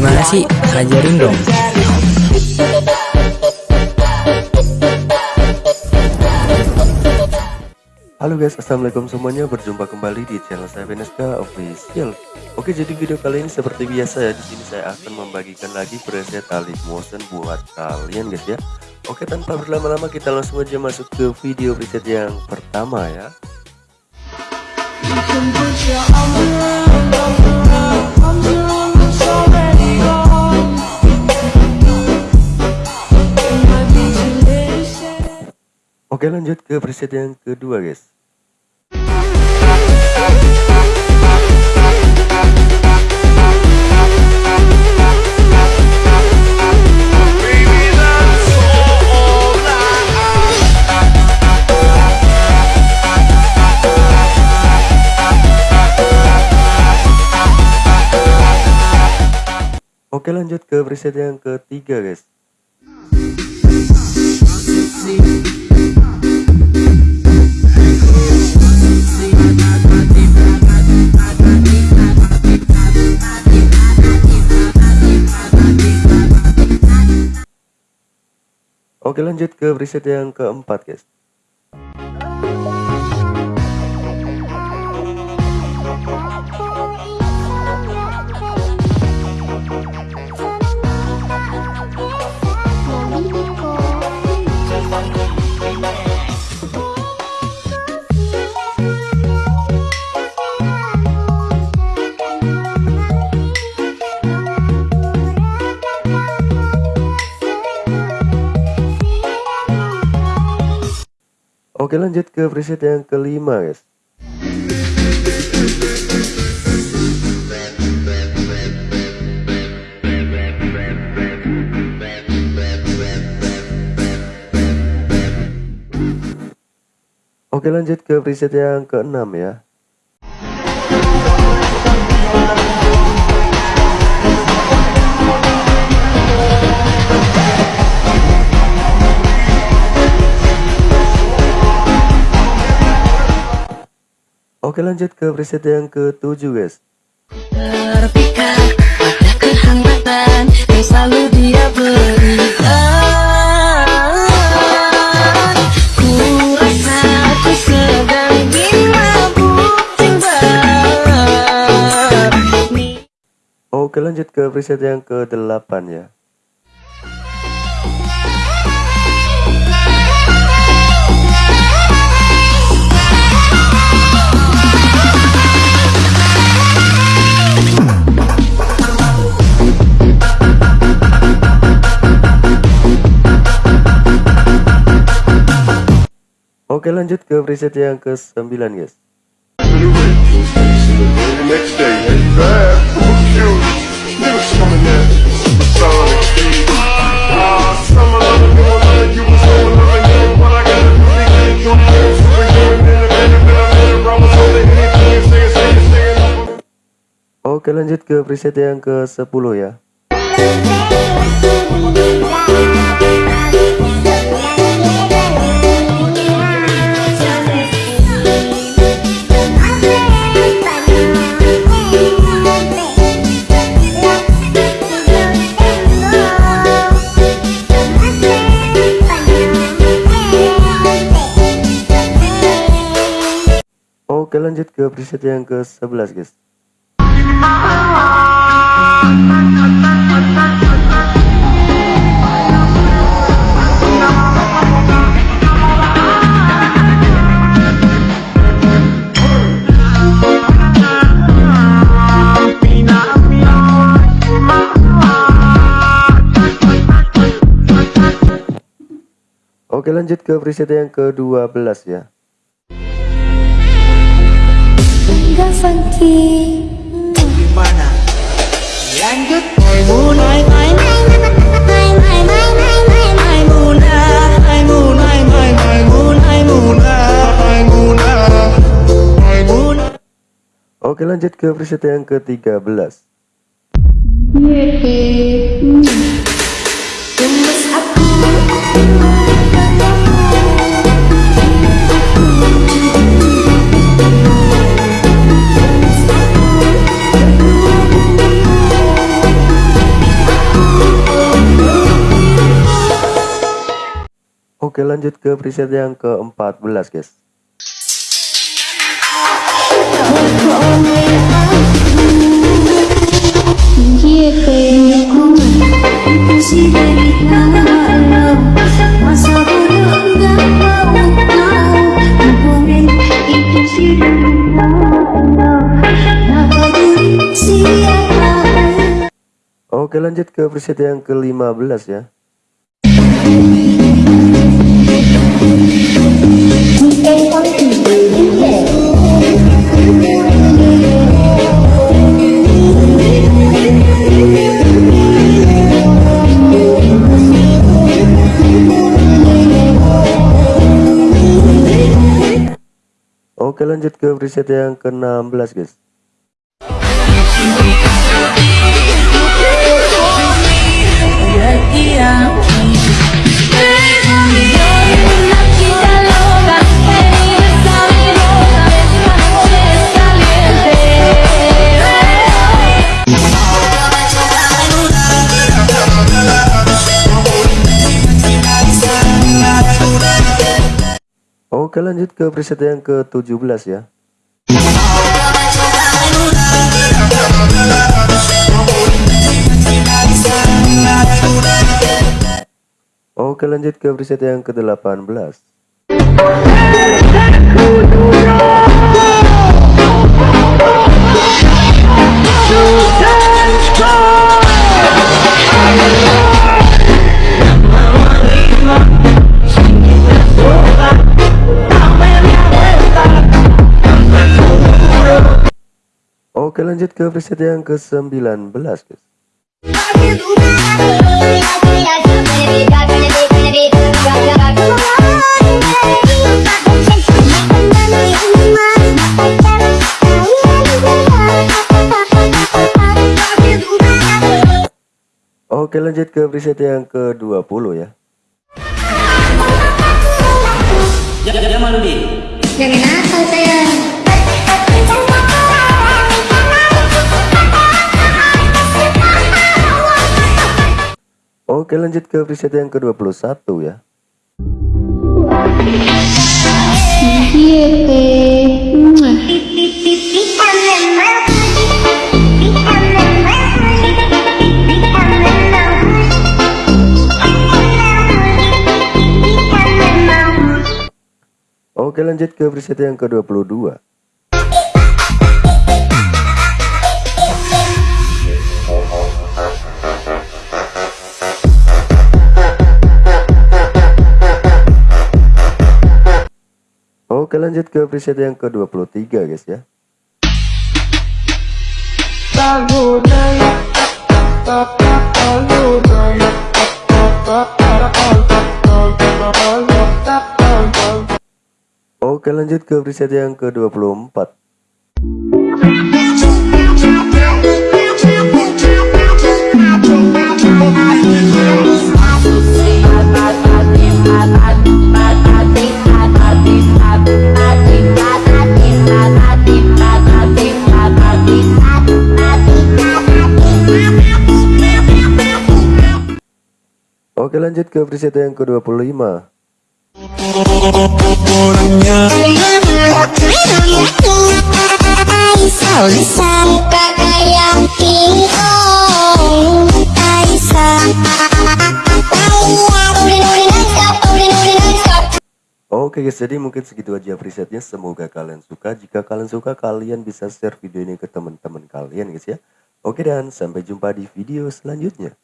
Gimana sih? Ajarin dong. Halo guys, assalamualaikum semuanya. Berjumpa kembali di channel saya Veneska Official. Oke, jadi video kali ini seperti biasa ya. Di sini saya akan membagikan lagi preset tali motion buat kalian guys ya. Oke, tanpa berlama-lama kita langsung aja masuk ke video preset yang pertama ya. Oke lanjut ke preset yang kedua guys. Oke lanjut ke preset yang ketiga guys Oke lanjut ke preset yang keempat guys Oke lanjut ke preset yang kelima guys. Oke lanjut ke preset yang keenam ya Oke lanjut ke preset yang ke-7 guys. Pada kehangatan yang selalu dia berikan timbang Oke lanjut ke preset yang ke-8 ya Oke lanjut ke preset yang ke-9 guys. Oke lanjut ke preset yang ke-10 ya lanjut ke preset yang ke-11 guys. Oke lanjut ke preset yang ke-12 ya Enggak funky. Gimana? Lanjut. Mulai main Oke lanjut ke preset yang ke-13 Gemes Oke lanjut ke preset yang ke-14 guys. Oke lanjut ke preset yang ke-15 ya Oke lanjut ke preset yang ke-16 guys Oke lanjut ke preset yang ke-17 ya. Oke lanjut ke preset yang ke-18 Oke lanjut ke preset yang ke-19 guys. Oke lanjut ke preset yang ke-20 ya. Jangan apa sayang Oke lanjut ke preset yang ke-21 ya. Oke lanjut ke preset yang ke-22 Oke lanjut ke preset yang ke-23 guys ya. Oke lanjut ke preset yang ke-24 Oke lanjut ke preset yang ke-25 Oke guys, jadi mungkin segitu aja presetnya. Semoga kalian suka. Jika kalian suka, kalian bisa share video ini ke teman-teman kalian guys ya. Oke dan sampai jumpa di video selanjutnya.